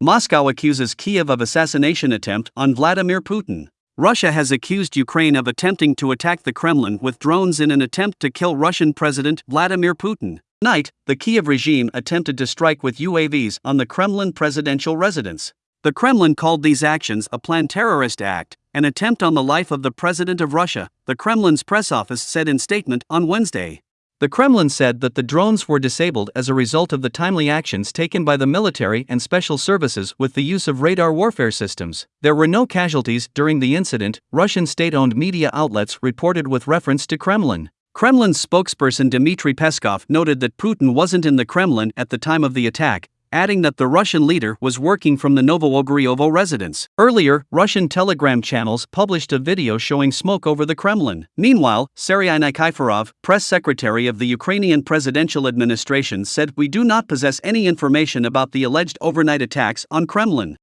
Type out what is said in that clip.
Moscow accuses Kiev of assassination attempt on Vladimir Putin. Russia has accused Ukraine of attempting to attack the Kremlin with drones in an attempt to kill Russian President Vladimir Putin. Night, the Kiev regime attempted to strike with UAVs on the Kremlin presidential residence. The Kremlin called these actions a planned terrorist act, an attempt on the life of the President of Russia, the Kremlin's press office said in statement on Wednesday. The Kremlin said that the drones were disabled as a result of the timely actions taken by the military and special services with the use of radar warfare systems. There were no casualties during the incident, Russian state owned media outlets reported with reference to Kremlin. Kremlin's spokesperson Dmitry Peskov noted that Putin wasn't in the Kremlin at the time of the attack, adding that the Russian leader was working from the Novo-Ogaryovo residence. Earlier, Russian telegram channels published a video showing smoke over the Kremlin. Meanwhile, Serhiy Nikiforov, press secretary of the Ukrainian presidential administration, said we do not possess any information about the alleged overnight attacks on Kremlin.